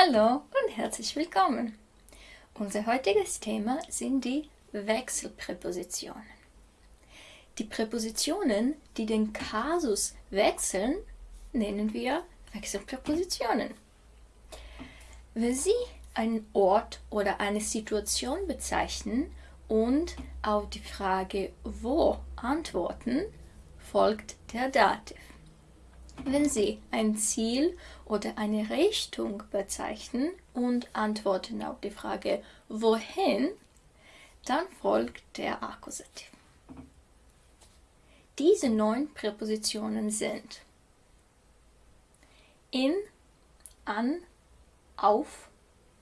Hallo und herzlich willkommen. Unser heutiges Thema sind die Wechselpräpositionen. Die Präpositionen, die den Kasus wechseln, nennen wir Wechselpräpositionen. Wenn Sie einen Ort oder eine Situation bezeichnen und auf die Frage wo antworten, folgt der Dativ. Wenn Sie ein Ziel oder eine Richtung bezeichnen und antworten auf die Frage wohin, dann folgt der Akkusativ. Diese neun Präpositionen sind in, an, auf,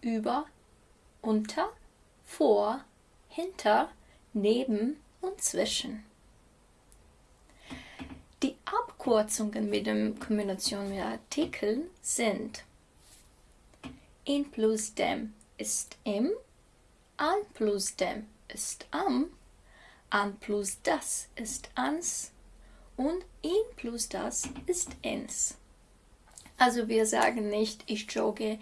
über, unter, vor, hinter, neben und zwischen. Die Abkürzungen mit der Kombination mit Artikeln sind in plus dem ist im, an plus dem ist am, an plus das ist ans und in plus das ist ins. Also wir sagen nicht, ich jogge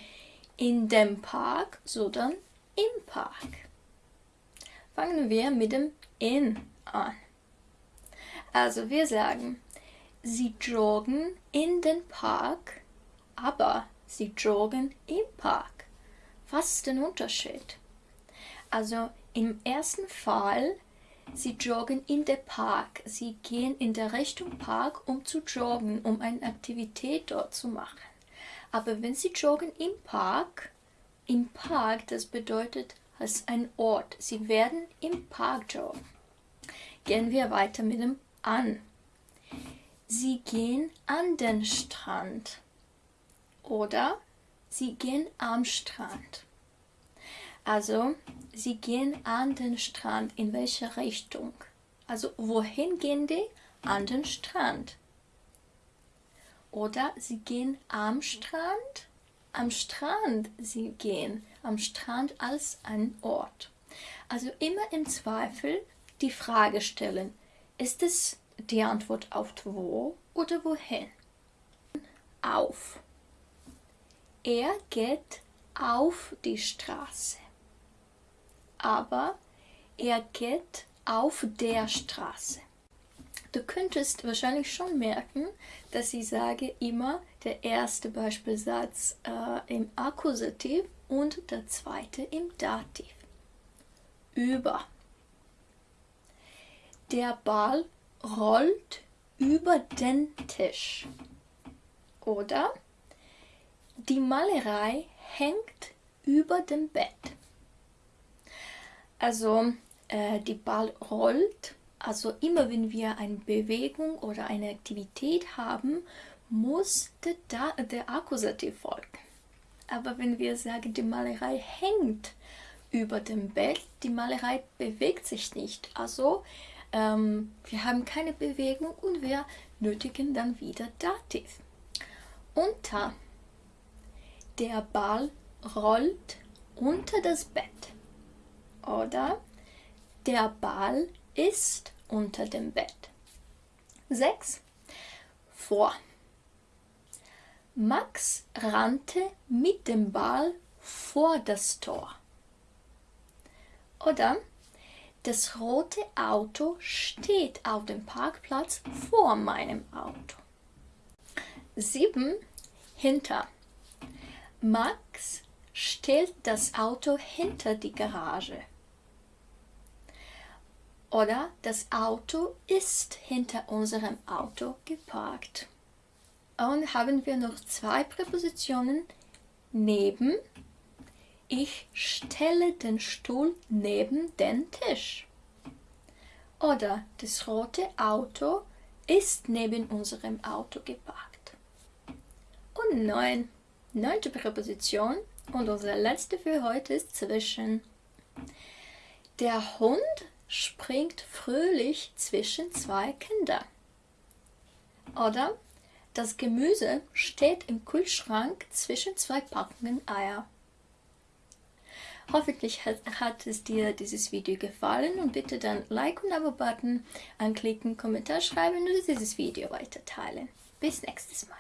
in dem Park, sondern im Park. Fangen wir mit dem in an. Also wir sagen, sie joggen in den Park, aber sie joggen im Park. Was ist der Unterschied? Also im ersten Fall, sie joggen in den Park. Sie gehen in der Richtung Park, um zu joggen, um eine Aktivität dort zu machen. Aber wenn sie joggen im Park, im Park, das bedeutet als ein Ort. Sie werden im Park joggen. Gehen wir weiter mit dem an. Sie gehen an den Strand. Oder sie gehen am Strand. Also, sie gehen an den Strand. In welche Richtung? Also, wohin gehen die? An den Strand. Oder sie gehen am Strand. Am Strand sie gehen. Am Strand als ein Ort. Also immer im Zweifel die Frage stellen, ist es die Antwort auf wo oder wohin? Auf. Er geht auf die Straße. Aber er geht auf der Straße. Du könntest wahrscheinlich schon merken, dass ich sage immer der erste Beispielsatz äh, im Akkusativ und der zweite im Dativ. Über. Der Ball rollt über den Tisch. Oder die Malerei hängt über dem Bett. Also äh, die Ball rollt, also immer wenn wir eine Bewegung oder eine Aktivität haben, muss der, der Akkusativ folgen. Aber wenn wir sagen, die Malerei hängt über dem Bett, die Malerei bewegt sich nicht. Also ähm, wir haben keine Bewegung und wir nötigen dann wieder Dativ. Unter. Der Ball rollt unter das Bett. Oder der Ball ist unter dem Bett. 6. Vor. Max rannte mit dem Ball vor das Tor. Oder das rote Auto steht auf dem Parkplatz vor meinem Auto. 7. Hinter. Max stellt das Auto hinter die Garage. Oder das Auto ist hinter unserem Auto geparkt. Und haben wir noch zwei Präpositionen neben ich stelle den Stuhl neben den Tisch. Oder das rote Auto ist neben unserem Auto geparkt. Und neun. Neunte Präposition und unsere letzte für heute ist zwischen. Der Hund springt fröhlich zwischen zwei Kinder. Oder das Gemüse steht im Kühlschrank zwischen zwei Packungen Eier. Hoffentlich hat, hat, es dir dieses Video gefallen und bitte dann Like und Abo-Button anklicken, Kommentar schreiben und dieses Video weiter teilen. Bis nächstes Mal.